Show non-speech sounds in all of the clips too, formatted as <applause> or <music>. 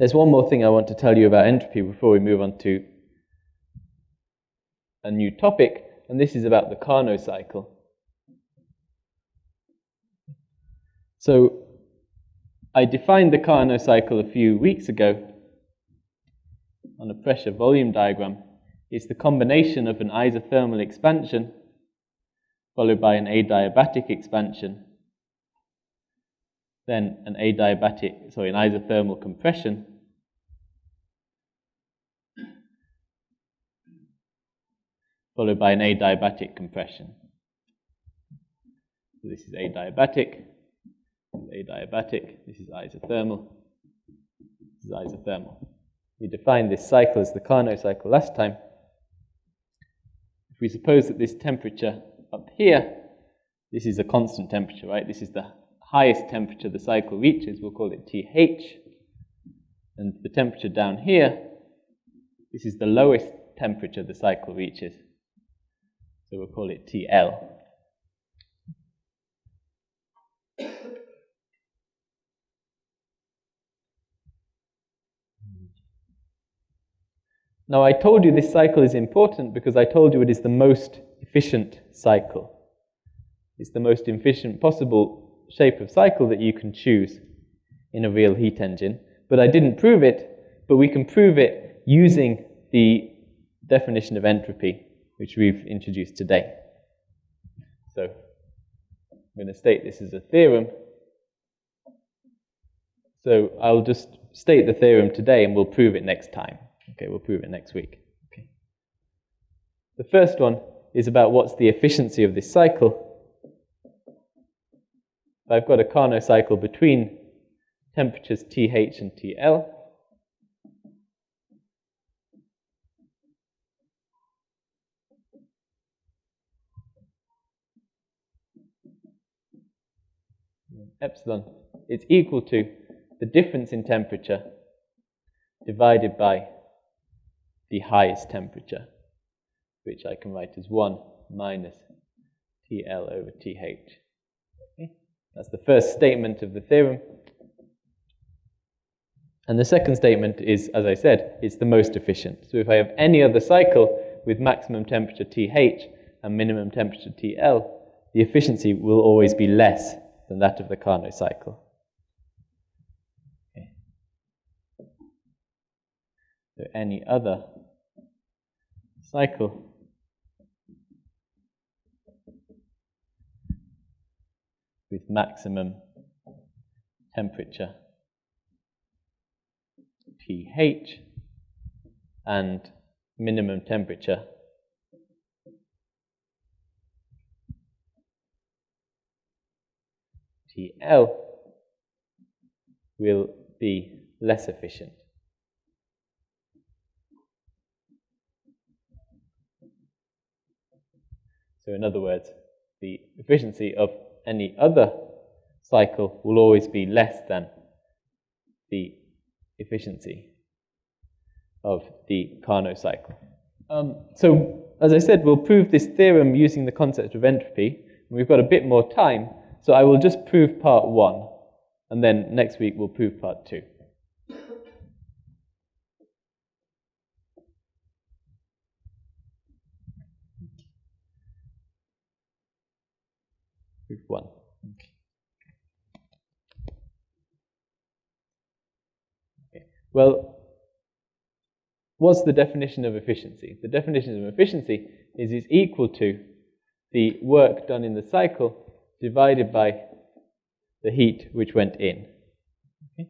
There's one more thing I want to tell you about entropy before we move on to a new topic, and this is about the Carnot cycle. So, I defined the Carnot cycle a few weeks ago on a pressure volume diagram. It's the combination of an isothermal expansion followed by an adiabatic expansion, then an adiabatic, sorry, an isothermal compression, followed by an adiabatic compression. So this is adiabatic, adiabatic, this is isothermal, this is isothermal. We defined this cycle as the Carnot cycle last time. If we suppose that this temperature up here, this is a constant temperature, right? This is the highest temperature the cycle reaches, we'll call it TH. And the temperature down here, this is the lowest temperature the cycle reaches. So we'll call it TL. Now, I told you this cycle is important because I told you it is the most efficient cycle. It's the most efficient possible shape of cycle that you can choose in a real heat engine. But I didn't prove it, but we can prove it using the definition of entropy, which we've introduced today. So I'm going to state this as a theorem. So I'll just state the theorem today and we'll prove it next time. Okay, we'll prove it next week. Okay. The first one is about what's the efficiency of this cycle. I've got a Carnot cycle between temperatures TH and TL. Epsilon is equal to the difference in temperature divided by the highest temperature, which I can write as 1 minus TL over TH. Okay? That's the first statement of the theorem. And the second statement is, as I said, it's the most efficient. So if I have any other cycle with maximum temperature TH and minimum temperature TL, the efficiency will always be less than that of the Carnot cycle. Okay. So any other cycle. with maximum temperature TH and minimum temperature TL will be less efficient. So in other words, the efficiency of any other cycle will always be less than the efficiency of the Carnot cycle. Um, so, as I said, we'll prove this theorem using the concept of entropy. We've got a bit more time, so I will just prove part one, and then next week we'll prove part two. Proof one. Okay. Well, what's the definition of efficiency? The definition of efficiency is it's equal to the work done in the cycle divided by the heat which went in. Okay.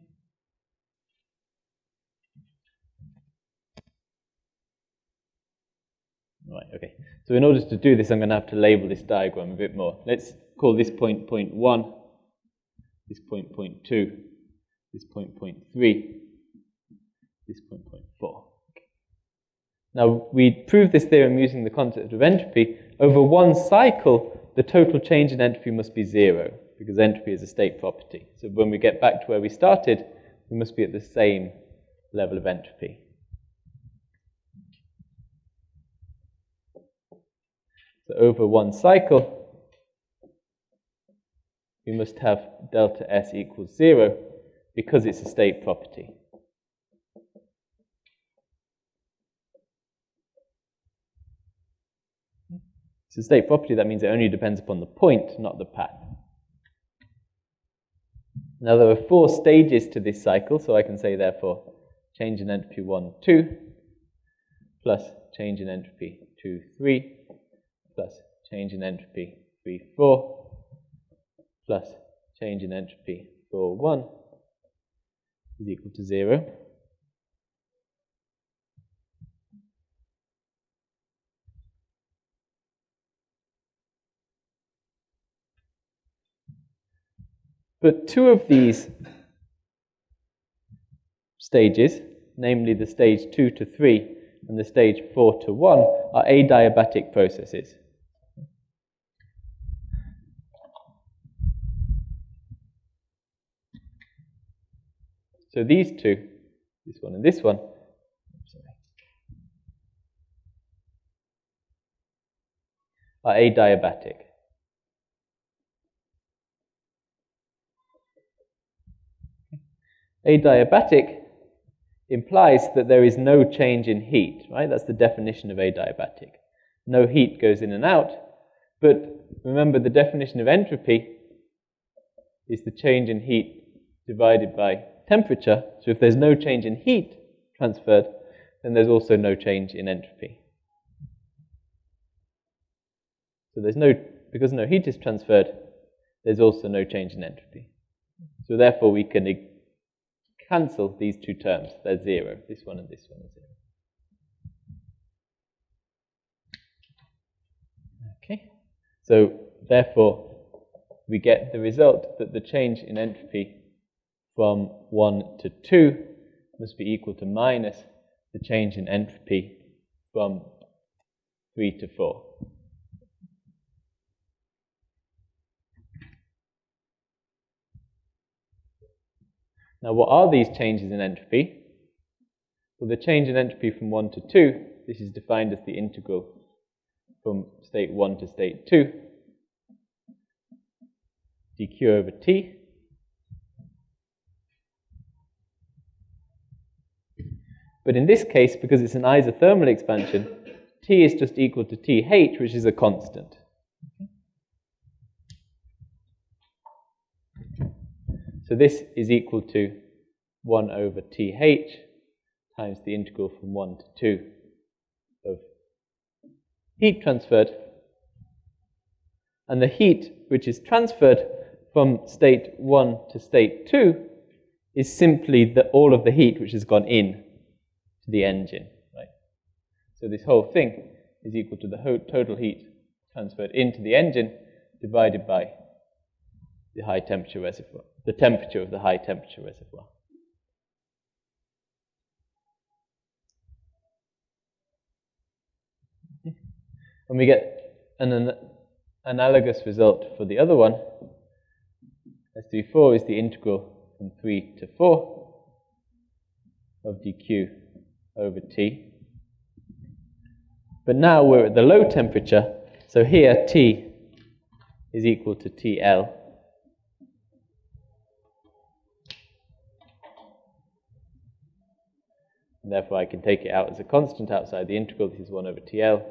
Right, okay. So in order to do this, I'm going to have to label this diagram a bit more. Let's call this point point 1, this point point 2, this point point 3, this point point 4. Okay. Now, we prove this theorem using the concept of entropy. Over one cycle, the total change in entropy must be zero, because entropy is a state property. So when we get back to where we started, we must be at the same level of entropy. So over one cycle, we must have delta S equals zero because it's a state property. It's a state property, that means it only depends upon the point, not the path. Now there are four stages to this cycle, so I can say therefore change in entropy 1, 2, plus change in entropy 2, 3, plus change in entropy 3, 4, plus change in entropy 4, 1 is equal to 0. But two of these stages, namely the stage 2 to 3 and the stage 4 to 1, are adiabatic processes. So these two, this one and this one, are adiabatic. Adiabatic implies that there is no change in heat, right? That's the definition of adiabatic. No heat goes in and out. But remember, the definition of entropy is the change in heat divided by temperature. So if there's no change in heat transferred, then there's also no change in entropy. So there's no, because no heat is transferred, there's also no change in entropy. So therefore we can cancel these two terms. They're zero. This one and this one are zero. Okay. So therefore, we get the result that the change in entropy from 1 to 2 must be equal to minus the change in entropy from 3 to 4. Now, what are these changes in entropy? Well, the change in entropy from 1 to 2, this is defined as the integral from state 1 to state 2, dq over t. But in this case, because it's an isothermal expansion, t is just equal to th, which is a constant. So this is equal to 1 over th times the integral from 1 to 2 of heat transferred. And the heat which is transferred from state 1 to state 2 is simply the, all of the heat which has gone in to the engine. Right? So this whole thing is equal to the total heat transferred into the engine divided by the high temperature reservoir the temperature of the high temperature reservoir. And we get an, an analogous result for the other one. S34 is the integral from 3 to 4 of dq over T. But now we're at the low temperature, so here T is equal to TL. And therefore, I can take it out as a constant outside the integral. This is 1 over TL,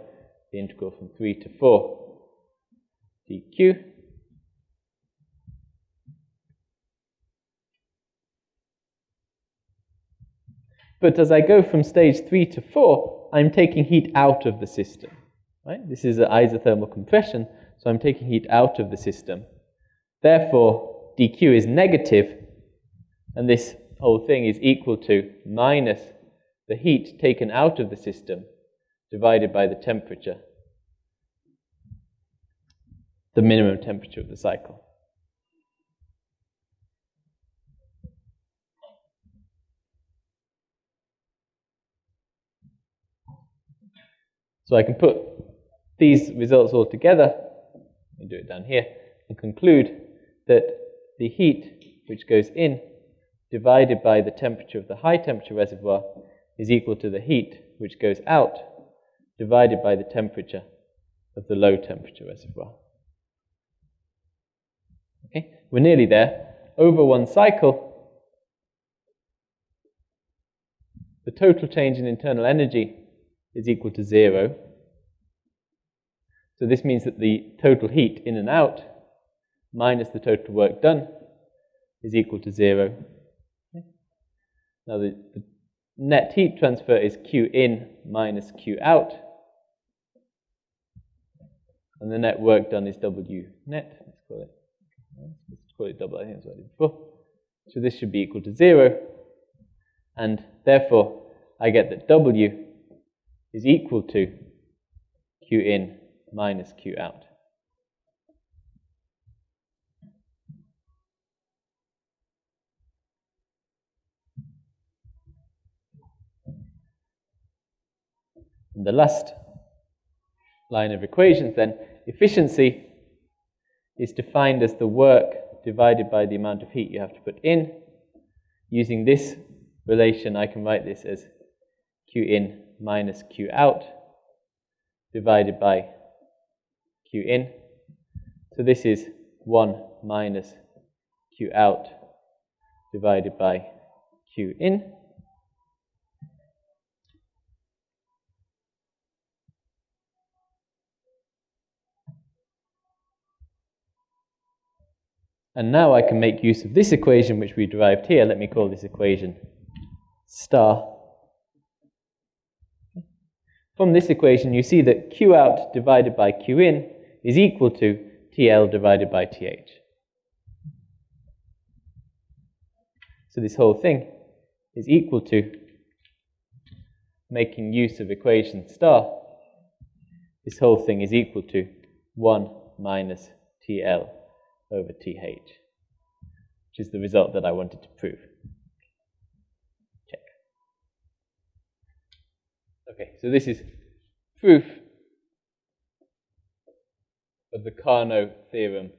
the integral from 3 to 4 dq. But as I go from stage 3 to 4, I'm taking heat out of the system. Right? This is an isothermal compression, so I'm taking heat out of the system. Therefore, dq is negative, and this whole thing is equal to minus the heat taken out of the system divided by the temperature, the minimum temperature of the cycle. So I can put these results all together, let me do it down here, and conclude that the heat which goes in divided by the temperature of the high temperature reservoir is equal to the heat which goes out divided by the temperature of the low temperature reservoir. Okay, we're nearly there. Over one cycle, the total change in internal energy is equal to zero. So this means that the total heat in and out minus the total work done is equal to zero. Now the, the net heat transfer is Q in minus Q out. And the net work done is W net. Let's call it, let's call it double, I think that's what I did before. So this should be equal to zero. And therefore, I get that W is equal to Q in minus Q out. And the last line of equations then, efficiency is defined as the work divided by the amount of heat you have to put in. Using this relation, I can write this as Q in minus Q out divided by Q in. So this is 1 minus Q out divided by Q in. And now I can make use of this equation which we derived here. Let me call this equation star. From this equation, you see that Q out divided by Q in is equal to TL divided by TH. So this whole thing is equal to making use of equation star. This whole thing is equal to 1 minus TL over TH, which is the result that I wanted to prove. Check. Okay, so this is proof of the Carnot theorem,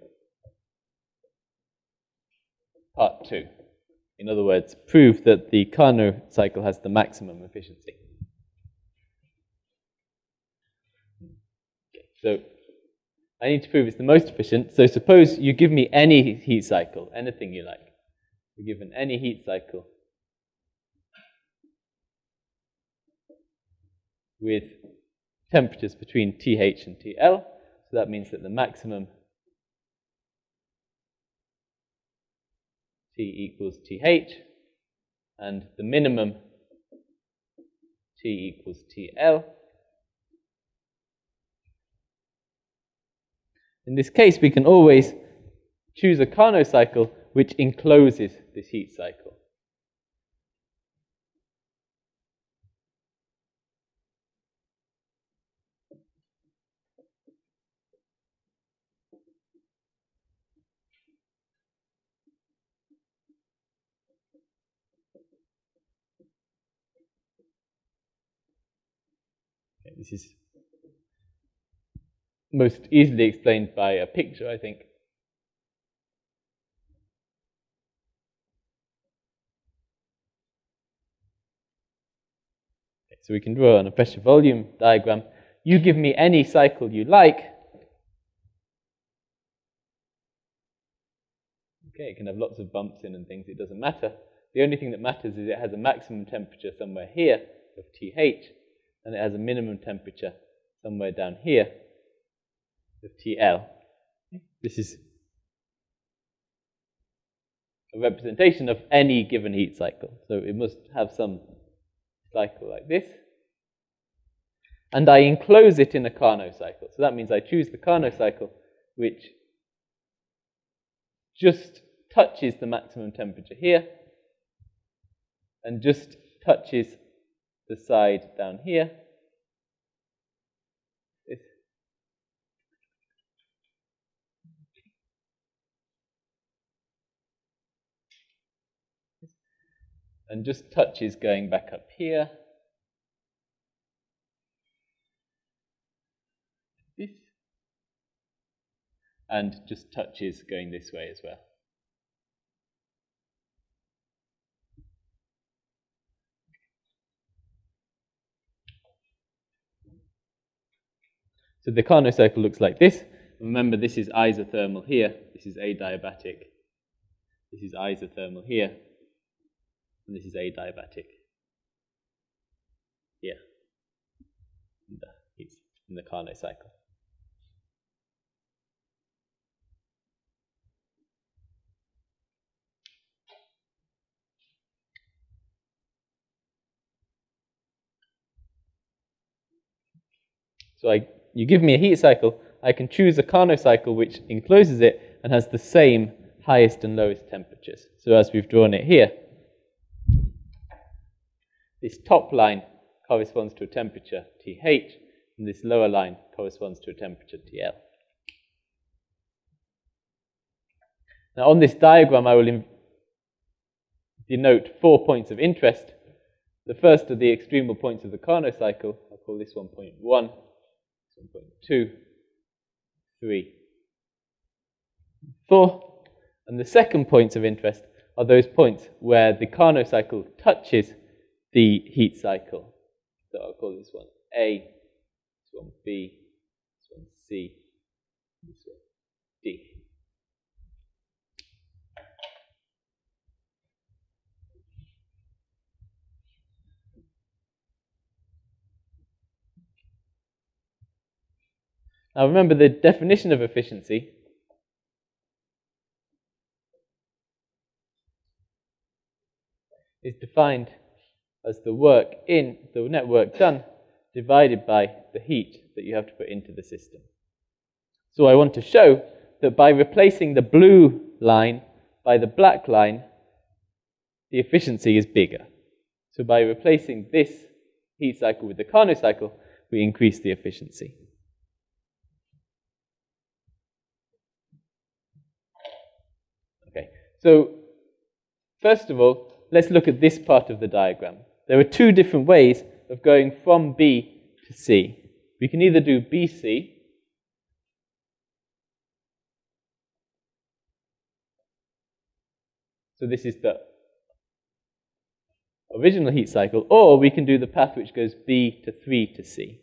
part two. In other words, prove that the Carnot cycle has the maximum efficiency. So I need to prove it's the most efficient. So suppose you give me any heat cycle, anything you like. You're given any heat cycle with temperatures between TH and TL. So that means that the maximum T equals TH and the minimum T equals TL. In this case, we can always choose a Carnot cycle which encloses this heat cycle. This is most easily explained by a picture, I think. Okay, so we can draw on a pressure volume diagram. You give me any cycle you like. Okay, it can have lots of bumps in and things, it doesn't matter. The only thing that matters is it has a maximum temperature somewhere here of TH, and it has a minimum temperature somewhere down here of TL. This is a representation of any given heat cycle. So it must have some cycle like this. And I enclose it in a Carnot cycle. So that means I choose the Carnot cycle, which just touches the maximum temperature here and just touches the side down here and just touches going back up here. This. And just touches going this way as well. So the Carnot cycle looks like this. Remember, this is isothermal here. This is adiabatic. This is isothermal here and this is adiabatic. Yeah, in the, it's in the Carnot cycle. So I, you give me a heat cycle, I can choose a Carnot cycle which encloses it and has the same highest and lowest temperatures. So as we've drawn it here, this top line corresponds to a temperature TH, and this lower line corresponds to a temperature TL. Now on this diagram I will denote four points of interest. The first are the extremal points of the Carnot cycle. I'll call this one point 1, this one point 2, 3, 4. And the second points of interest are those points where the Carnot cycle touches the heat cycle. So I'll call this one A, this one B, this one C, this one D. Now remember the definition of efficiency is defined as the work in, the network done, divided by the heat that you have to put into the system. So I want to show that by replacing the blue line by the black line, the efficiency is bigger. So by replacing this heat cycle with the Carnot cycle, we increase the efficiency. Okay, so first of all, let's look at this part of the diagram. There are two different ways of going from B to C. We can either do BC, so this is the original heat cycle, or we can do the path which goes B to 3 to C.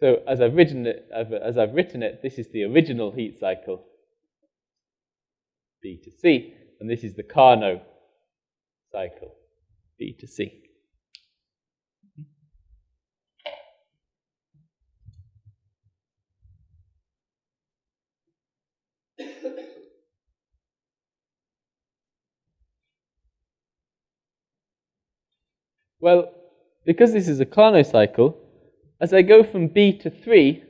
So as I've written it, as I've written it, this is the original heat cycle, B to C, and this is the Carnot cycle, B to C. Well, because this is a Carnot cycle, as I go from B to 3,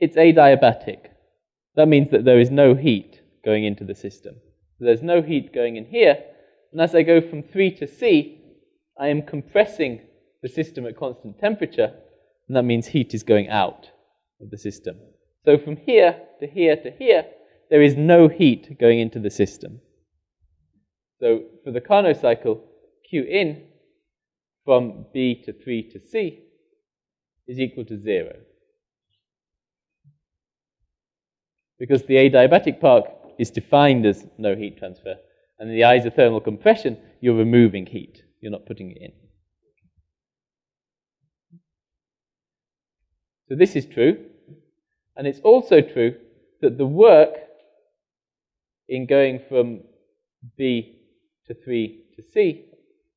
it's adiabatic. That means that there is no heat going into the system. So there's no heat going in here. And as I go from 3 to C, I am compressing the system at constant temperature, and that means heat is going out of the system. So from here to here to here, there is no heat going into the system. So for the Carnot cycle, Q in from B to 3 to C is equal to 0. Because the adiabatic part is defined as no heat transfer, and in the isothermal compression, you're removing heat. You're not putting it in. So this is true. And it's also true that the work in going from B to 3 to C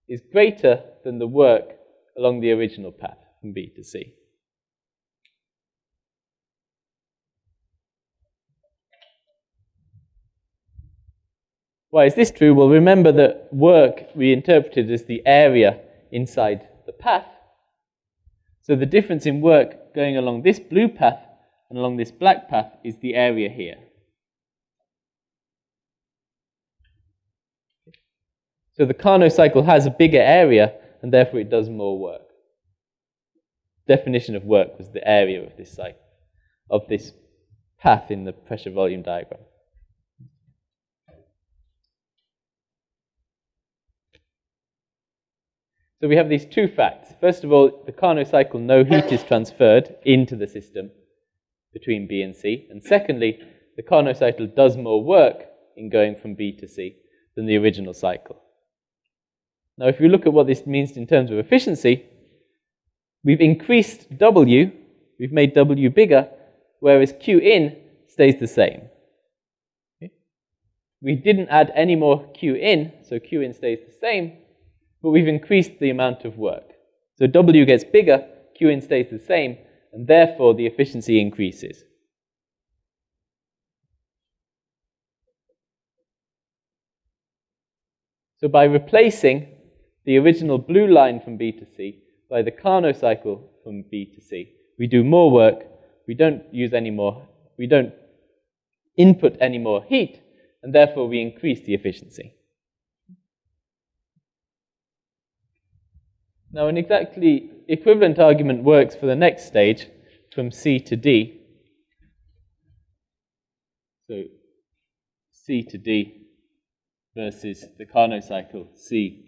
is greater than the work along the original path from B to C. Why is this true? Well, remember that work we interpreted as the area inside the path. So the difference in work going along this blue path and along this black path is the area here. So the Carnot cycle has a bigger area and therefore it does more work. Definition of work was the area of this cycle, of this path in the pressure volume diagram. So we have these two facts. First of all, the Carnot cycle, no heat is transferred into the system between B and C. And secondly, the Carnot cycle does more work in going from B to C than the original cycle. Now, if you look at what this means in terms of efficiency, we've increased W, we've made W bigger, whereas Q in stays the same. We didn't add any more Q in, so Q in stays the same, but we've increased the amount of work. So W gets bigger, Q in stays the same, and therefore the efficiency increases. So by replacing the original blue line from B to C by the Carnot cycle from B to C, we do more work, we don't use any more, we don't input any more heat, and therefore we increase the efficiency. Now, an exactly equivalent argument works for the next stage from C to D. So, C to D versus the Carnot cycle C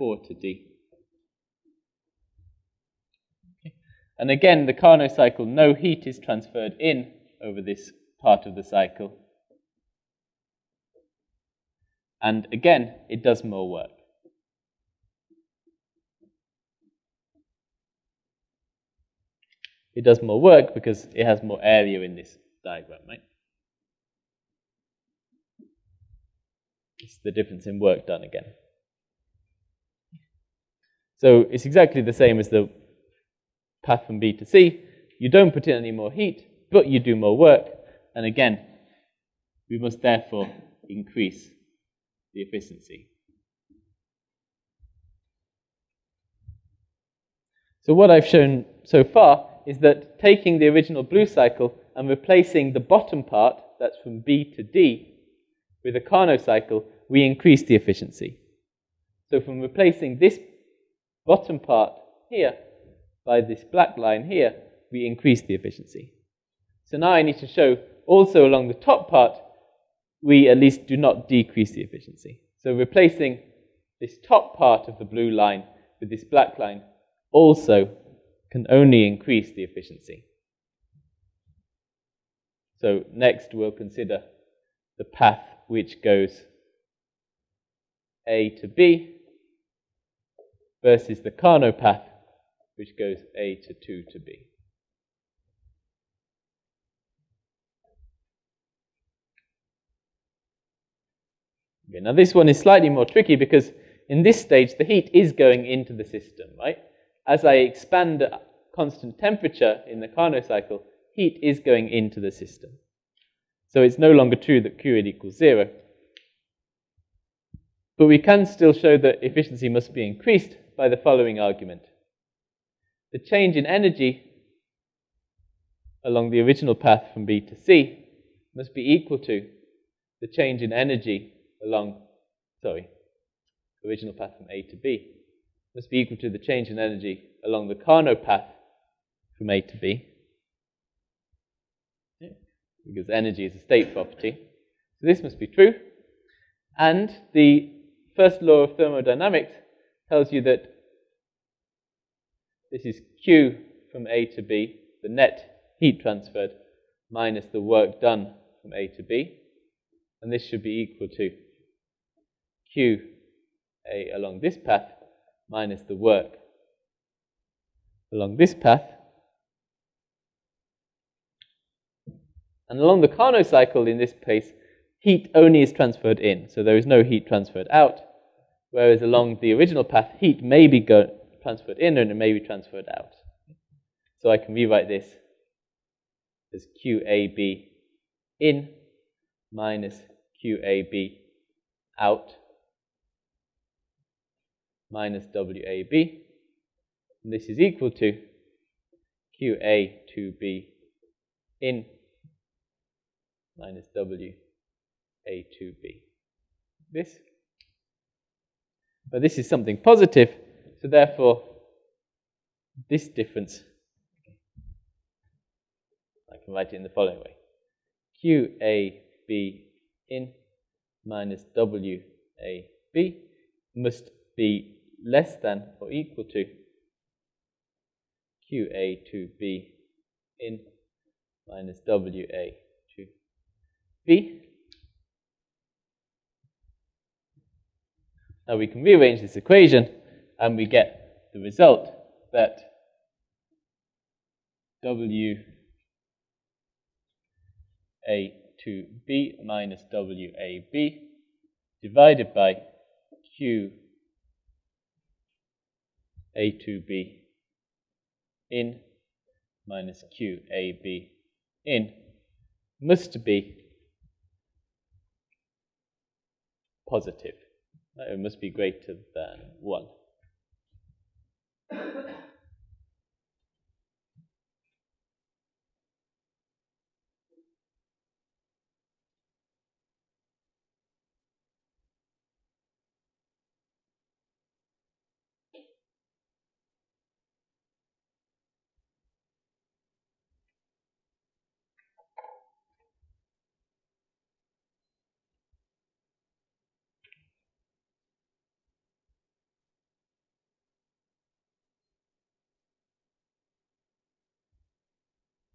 4 to D. And again, the Carnot cycle, no heat is transferred in over this part of the cycle. And again, it does more work. It does more work because it has more area in this diagram, right? It's the difference in work done again. So it's exactly the same as the path from B to C. You don't put in any more heat, but you do more work. And again, we must therefore increase the efficiency. So what I've shown so far is that taking the original blue cycle and replacing the bottom part, that's from B to D, with a Carnot cycle, we increase the efficiency. So from replacing this bottom part here by this black line here, we increase the efficiency. So now I need to show also along the top part, we at least do not decrease the efficiency. So replacing this top part of the blue line with this black line also can only increase the efficiency. So next we'll consider the path which goes A to B versus the Carnot path which goes A to 2 to B. Okay, now this one is slightly more tricky because in this stage the heat is going into the system, right? As I expand at constant temperature in the Carnot cycle, heat is going into the system. So it's no longer true that Q equals zero. But we can still show that efficiency must be increased by the following argument. The change in energy along the original path from B to C must be equal to the change in energy along, sorry, original path from A to B must be equal to the change in energy along the Carnot path from A to B. Because energy is a state property. So this must be true. And the first law of thermodynamics tells you that this is Q from A to B, the net heat transferred, minus the work done from A to B. And this should be equal to q a along this path minus the work along this path. And along the Carnot cycle in this case, heat only is transferred in, so there is no heat transferred out, whereas along the original path, heat may be transferred in and it may be transferred out. So I can rewrite this as QAB in minus QAB out minus WAB. And this is equal to QA2B in minus WA2B. This. But this is something positive, so therefore, this difference, I can write it in the following way. QAB in minus WAB must be less than or equal to QA2B in minus WA2B Now we can rearrange this equation and we get the result that W A to B minus WAB divided by Q a to B in minus Q A B in must be positive. It must be greater than 1. <coughs>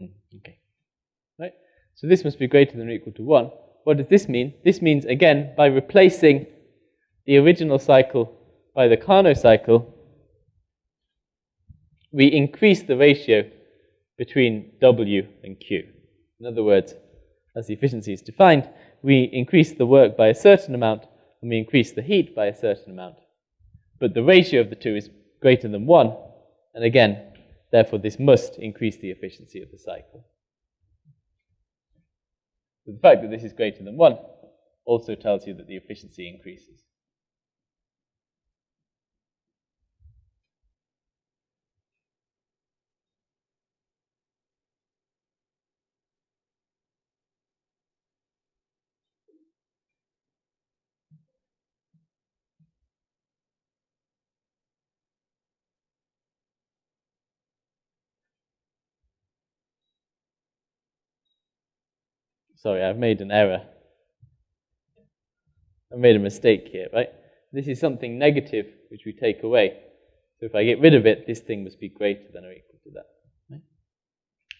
Mm, okay. Right? So this must be greater than or equal to 1. What does this mean? This means, again, by replacing the original cycle by the Carnot cycle, we increase the ratio between W and Q. In other words, as the efficiency is defined, we increase the work by a certain amount and we increase the heat by a certain amount. But the ratio of the two is greater than 1, and again, Therefore, this must increase the efficiency of the cycle. the fact that this is greater than 1 also tells you that the efficiency increases. Sorry, I've made an error. I made a mistake here, right? This is something negative which we take away. So if I get rid of it, this thing must be greater than or equal to that. Right?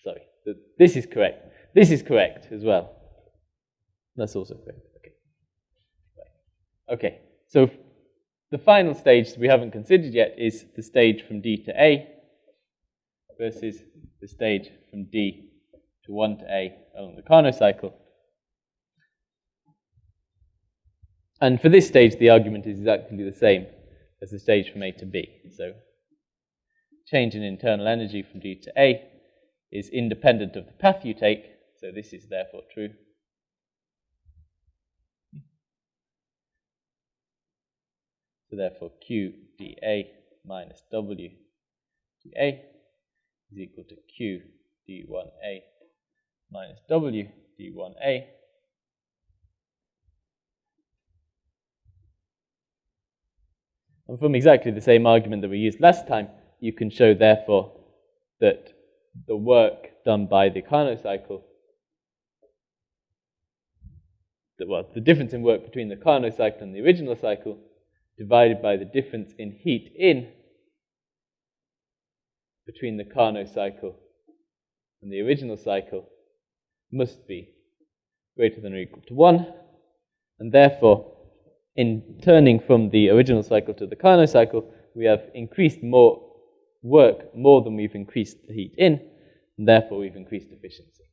Sorry, this is correct. This is correct as well. That's also correct. Okay. Right. Okay. So the final stage that we haven't considered yet is the stage from D to A versus the stage from D to 1 to A along the Carnot cycle. And for this stage, the argument is exactly the same as the stage from A to B. So change in internal energy from D to A is independent of the path you take, so this is therefore true. So therefore Q dA minus W dA is equal to Q d1A minus w d1a And from exactly the same argument that we used last time, you can show, therefore, that the work done by the Carnot cycle, that, well, the difference in work between the Carnot cycle and the original cycle, divided by the difference in heat in between the Carnot cycle and the original cycle, must be greater than or equal to 1. And therefore, in turning from the original cycle to the Carnot cycle, we have increased more work more than we've increased the heat in, and therefore we've increased efficiency.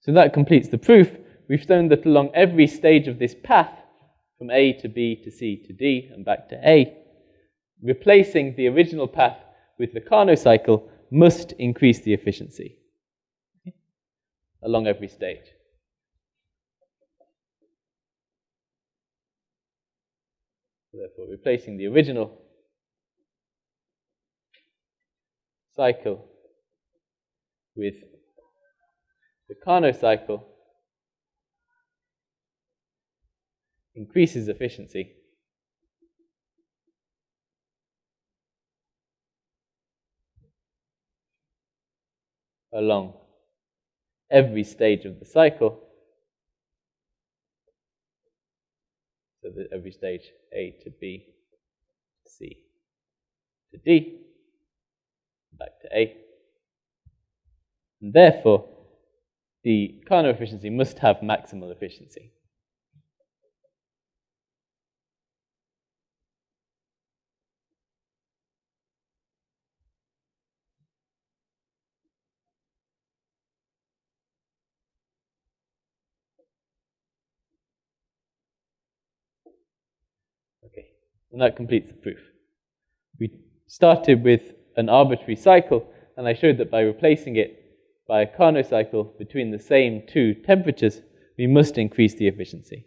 So that completes the proof. We've shown that along every stage of this path, from A to B to C to D and back to A, replacing the original path with the Carnot cycle must increase the efficiency along every stage. Therefore, replacing the original cycle with the Carnot cycle increases efficiency. along every stage of the cycle. So that every stage A to B, C to D, back to A. And therefore, the Carnot efficiency must have maximal efficiency. And that completes the proof. We started with an arbitrary cycle and I showed that by replacing it by a Carnot cycle between the same two temperatures, we must increase the efficiency.